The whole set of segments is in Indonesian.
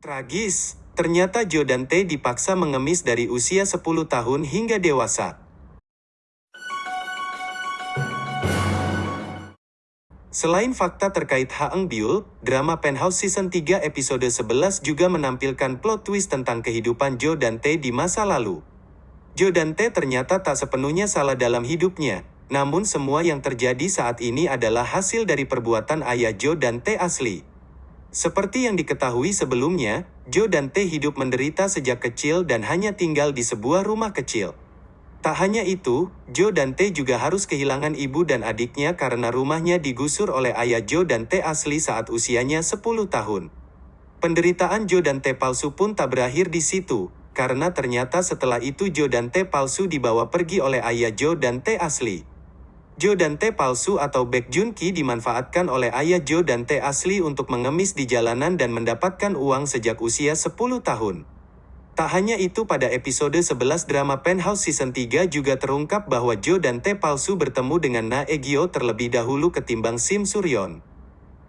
Tragis, ternyata Joe dan Tae dipaksa mengemis dari usia 10 tahun hingga dewasa. Selain fakta terkait Ha Eng Byul, drama Penthouse Season 3 episode 11 juga menampilkan plot twist tentang kehidupan Joe dan Tae di masa lalu. Joe dan Tae ternyata tak sepenuhnya salah dalam hidupnya, namun semua yang terjadi saat ini adalah hasil dari perbuatan ayah Joe dan Tae asli. Seperti yang diketahui sebelumnya, Joe dan Tae hidup menderita sejak kecil dan hanya tinggal di sebuah rumah kecil. Tak hanya itu, Joe dan Tae juga harus kehilangan ibu dan adiknya karena rumahnya digusur oleh ayah Joe dan Tae asli saat usianya 10 tahun. Penderitaan Joe dan Tae palsu pun tak berakhir di situ, karena ternyata setelah itu Joe dan Tae palsu dibawa pergi oleh ayah Joe dan Tae asli. Joe dan Tae palsu atau Baek Jun Ki dimanfaatkan oleh ayah Joe dan Tae asli untuk mengemis di jalanan dan mendapatkan uang sejak usia 10 tahun. Tak hanya itu pada episode 11 drama Penthouse Season 3 juga terungkap bahwa Joe dan Tae palsu bertemu dengan Na Egyo terlebih dahulu ketimbang Sim Suryon.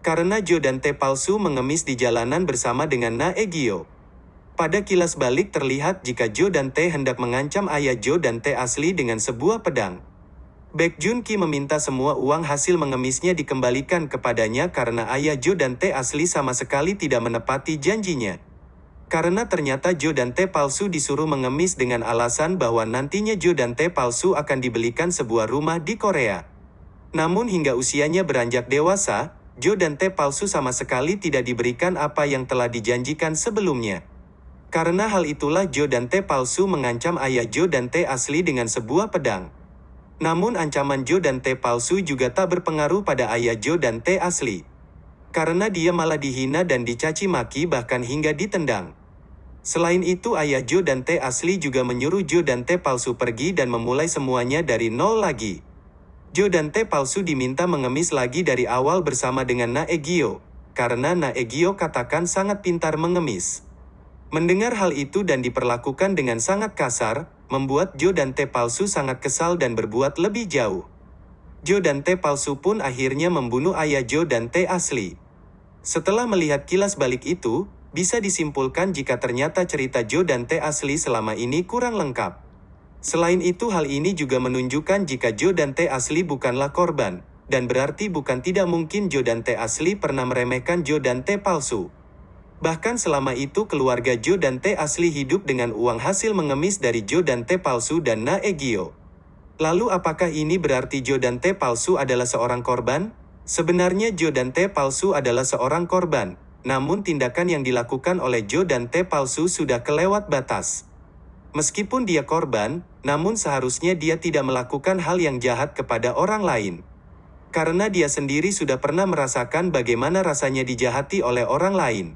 Karena Joe dan Tae palsu mengemis di jalanan bersama dengan Na Egyo. Pada kilas balik terlihat jika Joe dan Tae hendak mengancam ayah Joe dan Tae asli dengan sebuah pedang. Baek Jun Ki meminta semua uang hasil mengemisnya dikembalikan kepadanya karena ayah Joe dan Tae asli sama sekali tidak menepati janjinya. Karena ternyata Joe dan Tae palsu disuruh mengemis dengan alasan bahwa nantinya Joe dan Tae palsu akan dibelikan sebuah rumah di Korea. Namun hingga usianya beranjak dewasa, Joe dan Tae palsu sama sekali tidak diberikan apa yang telah dijanjikan sebelumnya. Karena hal itulah Joe dan Tae palsu mengancam ayah Joe dan Tae asli dengan sebuah pedang. Namun ancaman Joe dan Tae palsu juga tak berpengaruh pada ayah Joe dan Tae asli. Karena dia malah dihina dan dicaci maki bahkan hingga ditendang. Selain itu ayah Joe dan Tae asli juga menyuruh Joe dan Tae palsu pergi dan memulai semuanya dari nol lagi. Joe dan Tae palsu diminta mengemis lagi dari awal bersama dengan Na Egyo, karena Na Egyo katakan sangat pintar mengemis. Mendengar hal itu dan diperlakukan dengan sangat kasar, membuat Joe dan Tae palsu sangat kesal dan berbuat lebih jauh. Joe dan Tae palsu pun akhirnya membunuh ayah Joe dan Tae asli. Setelah melihat kilas balik itu, bisa disimpulkan jika ternyata cerita Joe dan Tae asli selama ini kurang lengkap. Selain itu hal ini juga menunjukkan jika Joe dan Tae asli bukanlah korban, dan berarti bukan tidak mungkin Joe dan Tae asli pernah meremehkan Joe dan Tae palsu. Bahkan selama itu keluarga Joe dan Tae asli hidup dengan uang hasil mengemis dari Joe dan Tae palsu dan Na Egyo. Lalu apakah ini berarti Joe dan Tae palsu adalah seorang korban? Sebenarnya Joe dan Tae palsu adalah seorang korban, namun tindakan yang dilakukan oleh Joe dan T palsu sudah kelewat batas. Meskipun dia korban, namun seharusnya dia tidak melakukan hal yang jahat kepada orang lain. Karena dia sendiri sudah pernah merasakan bagaimana rasanya dijahati oleh orang lain.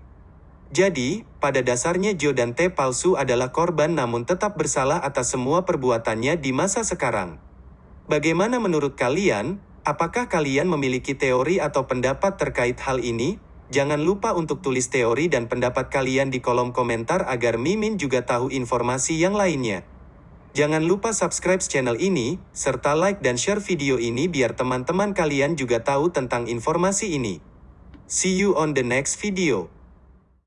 Jadi, pada dasarnya Joe dan T palsu adalah korban namun tetap bersalah atas semua perbuatannya di masa sekarang. Bagaimana menurut kalian? Apakah kalian memiliki teori atau pendapat terkait hal ini? Jangan lupa untuk tulis teori dan pendapat kalian di kolom komentar agar Mimin juga tahu informasi yang lainnya. Jangan lupa subscribe channel ini, serta like dan share video ini biar teman-teman kalian juga tahu tentang informasi ini. See you on the next video.